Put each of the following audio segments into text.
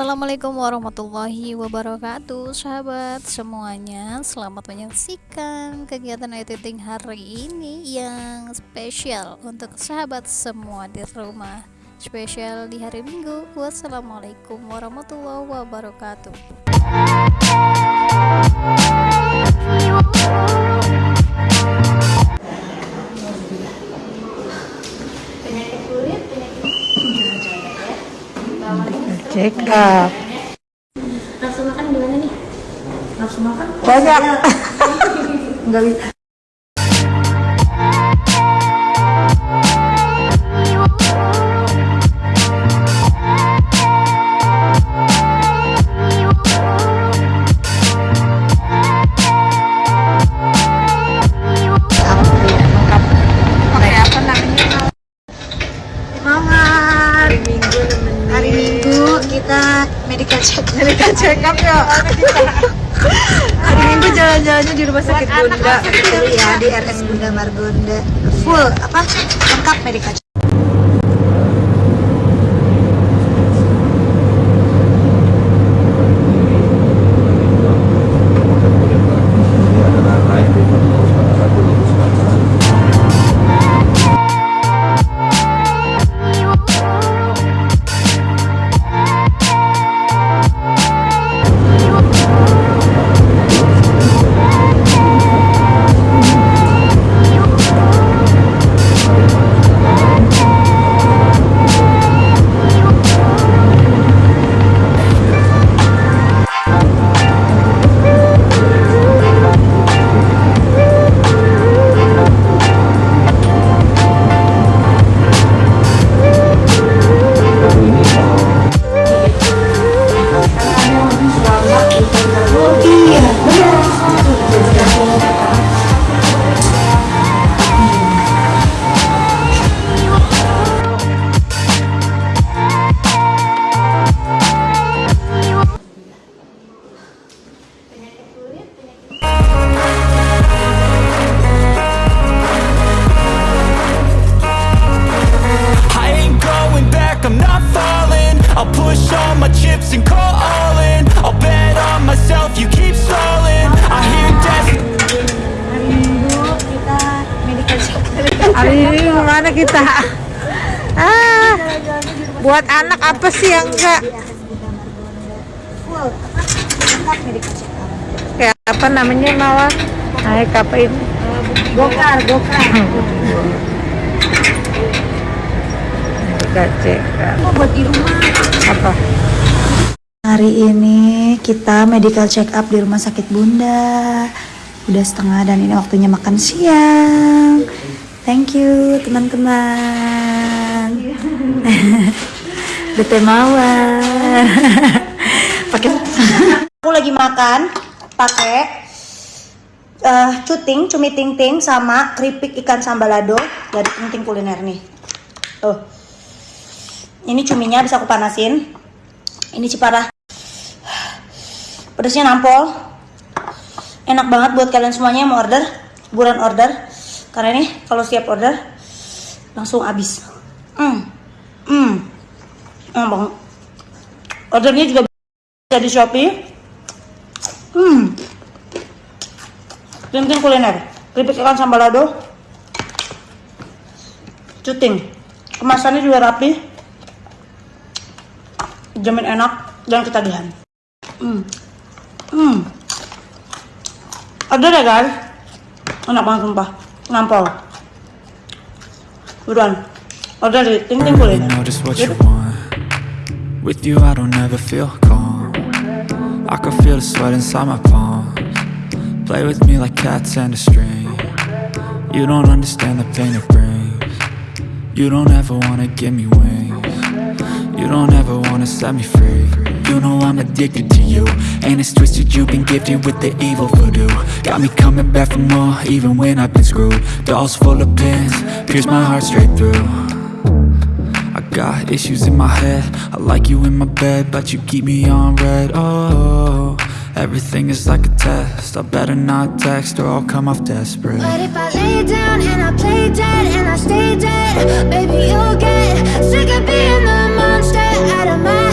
Assalamualaikum warahmatullahi wabarakatuh Sahabat semuanya. Selamat menyaksikan kegiatan editing hari ini Yang spesial untuk sahabat semua di rumah. Spesial di hari minggu. Wassalamualaikum warahmatullahi wabarakatuh check up Nafsu makan gimana nih? Nafsu makan? banyak enggak bisa check medical check up ya. Hari Minggu jalan-jalannya di rumah sakit Bunda. ya di RS Bunda Margonda. Full apa? Lengkap medical check. Kita? Ah, buat anak apa sih yang enggak? Kayak apa namanya malah? Naik apa ini? Gokar, gokar. Medical check up. Oh, buat di rumah. Apa? Hari ini kita medical check up di rumah sakit Bunda. Udah setengah dan ini waktunya makan siang. Thank you teman-teman. Bete mawar. Pakai Aku lagi makan pakai eh cuting, cumi ting ting sama keripik ikan sambalado dari ting ting kuliner nih. Tuh. Ini cuminya bisa aku panasin. Ini ciparah pedasnya nampol enak banget buat kalian semuanya yang mau order buruan order karena ini kalau siap order langsung habis. Hmm. Hmm. Banget ordernya juga bisa di shopee. Hmm. Tim kuliner. Keripik ikan sambalado cuting. Kemasannya juga rapi. Jamin enak dan ketagihan. Hmm. Hmm. Ada deh guys. Enak banget sumpah. Kuliner. know just what you want. With you I don't ever feel calm. I can feel the sweat inside my palms. Play with me like cats and a string. You don't understand the pain it brings. You don't ever wanna give me wings. You don't ever wanna set me free You know I'm addicted to you. And it's twisted you've been gifted with the evil voodoo. Got me coming back for more even when I've been screwed. Dolls full of pins, pierce my heart straight through. I got issues in my head. I like you in my bed But you keep me on red. Oh, everything is like a test. I better not text or I'll come off desperate. But if I lay down and I play dead and I stay dead, baby, you'll get sick of being the monster out of my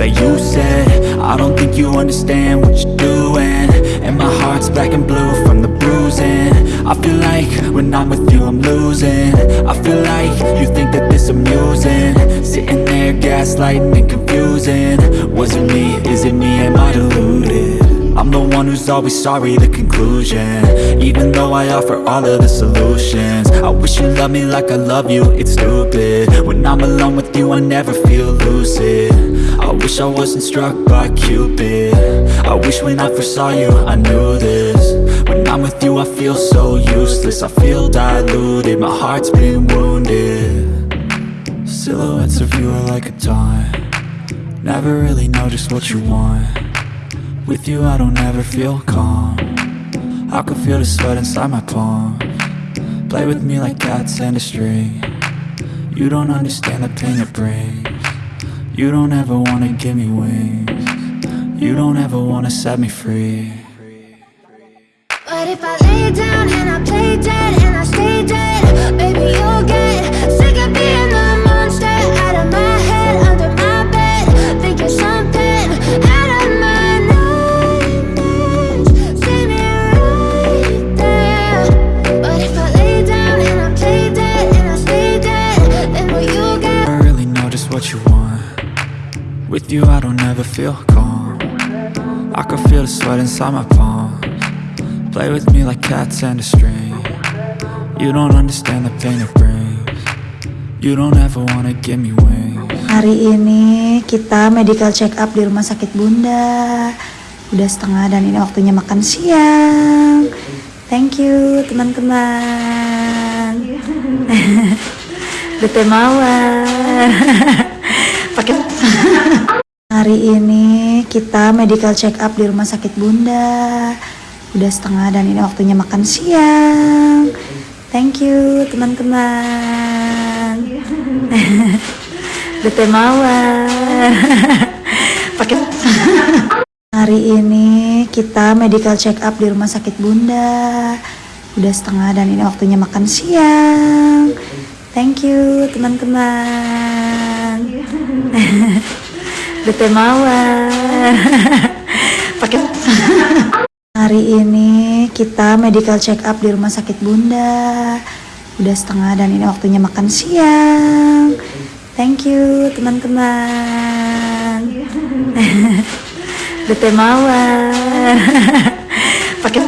that you said? I don't think you understand what you're doing. And my heart's black and blue from the bruising. I feel like when I'm with you I'm losing. I feel like you think that this amusing. Sitting there gaslighting and confusing. Was it me, is it me, am I deluded? I'm the one who's always sorry, the conclusion. Even though I offer all of the solutions. I wish you loved me like I love you, it's stupid. When I'm alone with you, I never feel lucid. I wish I wasn't struck by Cupid. I wish when I first saw you, I knew this. When I'm with you, I feel so useless. I feel diluted, my heart's been wounded. Silhouettes of you are like a taunt. Never really know just what you want with you I don't ever feel calm. I can feel the sweat inside my palm. Play with me like cats and a string. You don't understand the pain it brings. You don't ever wanna give me wings. You don't ever wanna set me free. But if I lay down and I play dead don't ever feel calm I can feel the sweat inside my palms Play with me like cats and a string You don't understand the pain it brings You don't ever wanna give me wings Hari ini kita medical check up di rumah sakit Bunda. Udah setengah dan ini waktunya makan siang. Thank you teman-teman. Bete mawar. Pakai Hari ini kita medical check up di rumah sakit Bunda. Udah setengah dan ini waktunya makan siang. Thank you teman-teman. Bete mawar. Pakai Hari ini kita medical check up di rumah sakit Bunda. Udah setengah dan ini waktunya makan siang. Thank you teman-teman. Bete mawar. Pakai Hari ini kita medical check up di rumah sakit Bunda. Udah setengah dan ini waktunya makan siang. Thank you teman-teman. Bete mawar. Pakai